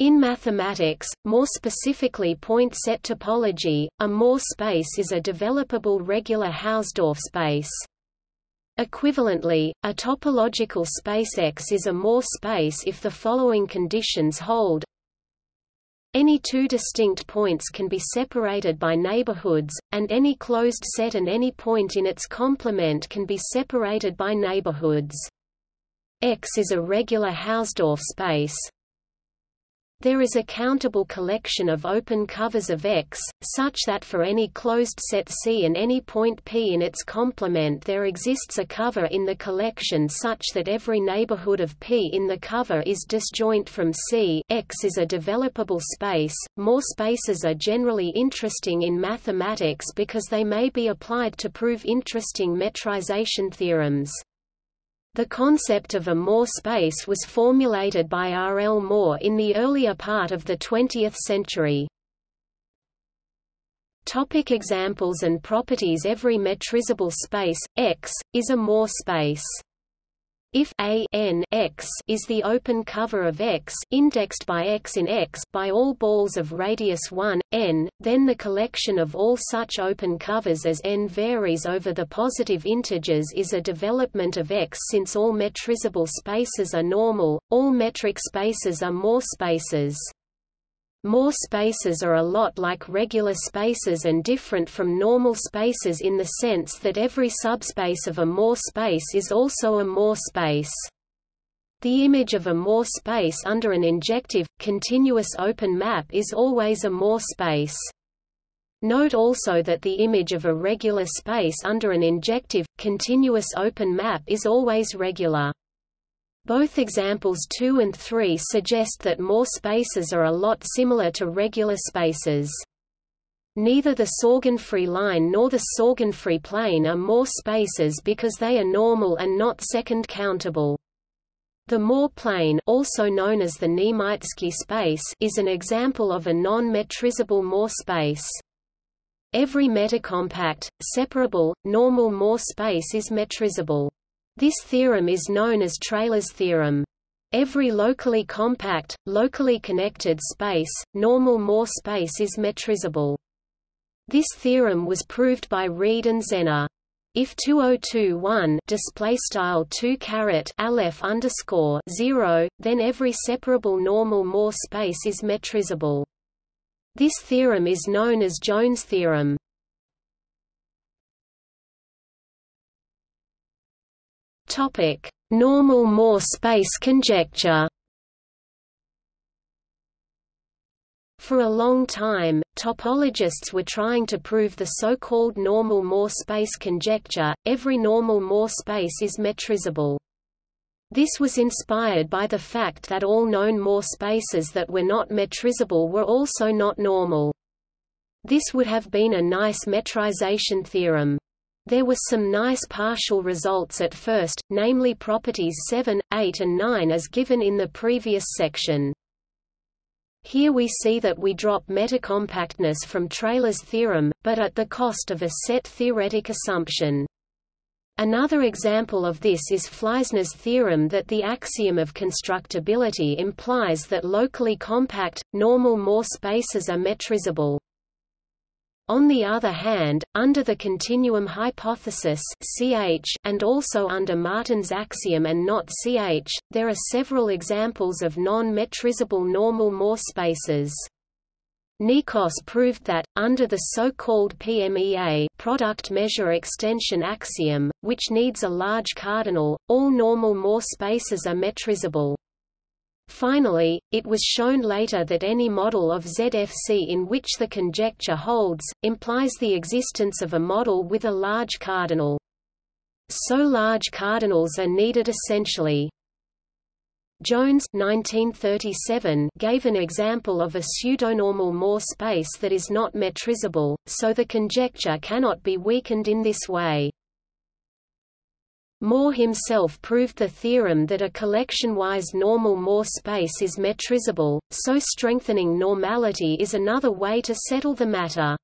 In mathematics, more specifically point set topology, a Moore space is a developable regular Hausdorff space. Equivalently, a topological space X is a Moore space if the following conditions hold. Any two distinct points can be separated by neighborhoods, and any closed set and any point in its complement can be separated by neighborhoods. X is a regular Hausdorff space, there is a countable collection of open covers of X, such that for any closed set C and any point P in its complement there exists a cover in the collection such that every neighborhood of P in the cover is disjoint from C X is a developable space. Moore spaces are generally interesting in mathematics because they may be applied to prove interesting metrization theorems. The concept of a Moore space was formulated by R. L. Moore in the earlier part of the 20th century. Topic examples and properties Every metrizable space, X, is a Moore space. If a n x is the open cover of X indexed by X in X by all balls of radius 1, n, then the collection of all such open covers as n varies over the positive integers is a development of X since all metrizable spaces are normal, all metric spaces are Moore spaces. Moore spaces are a lot like regular spaces and different from normal spaces in the sense that every subspace of a Moore space is also a Moore space. The image of a Moore space under an injective, continuous open map is always a Moore space. Note also that the image of a regular space under an injective, continuous open map is always regular. Both examples 2 and 3 suggest that Moore spaces are a lot similar to regular spaces. Neither the Sorgenfrey line nor the Sorgenfrey plane are Moore spaces because they are normal and not second countable. The Moore plane also known as the space is an example of a non-metrizable Moore space. Every metacompact, separable, normal Moore space is metrizable. This theorem is known as Traylor's theorem. Every locally compact, locally connected space, normal Moore space is metrizable. This theorem was proved by Reed and Zenor. If 2021 display style 2 caret underscore 0, then every separable normal Moore space is metrizable. This theorem is known as Jones theorem. Topic: Normal Moore space conjecture. For a long time, topologists were trying to prove the so-called normal Moore space conjecture, every normal Moore space is metrizable. This was inspired by the fact that all known Moore spaces that were not metrizable were also not normal. This would have been a nice metrization theorem. There were some nice partial results at first, namely properties 7, 8 and 9 as given in the previous section. Here we see that we drop metacompactness from Traylor's theorem, but at the cost of a set theoretic assumption. Another example of this is Fleissner's theorem that the axiom of constructibility implies that locally compact, normal Moore spaces are metrizable. On the other hand, under the continuum hypothesis CH, and also under Martin's axiom and not CH, there are several examples of non-metrizable normal Moore spaces. Nyikos proved that, under the so-called PMEA product measure extension axiom, which needs a large cardinal, all normal Moore spaces are metrizable. Finally, it was shown later that any model of ZFC in which the conjecture holds, implies the existence of a model with a large cardinal. So large cardinals are needed essentially. Jones 1937 gave an example of a pseudonormal Moore space that is not metrizable, so the conjecture cannot be weakened in this way. Moore himself proved the theorem that a collection-wise normal Moore space is metrizable, so strengthening normality is another way to settle the matter.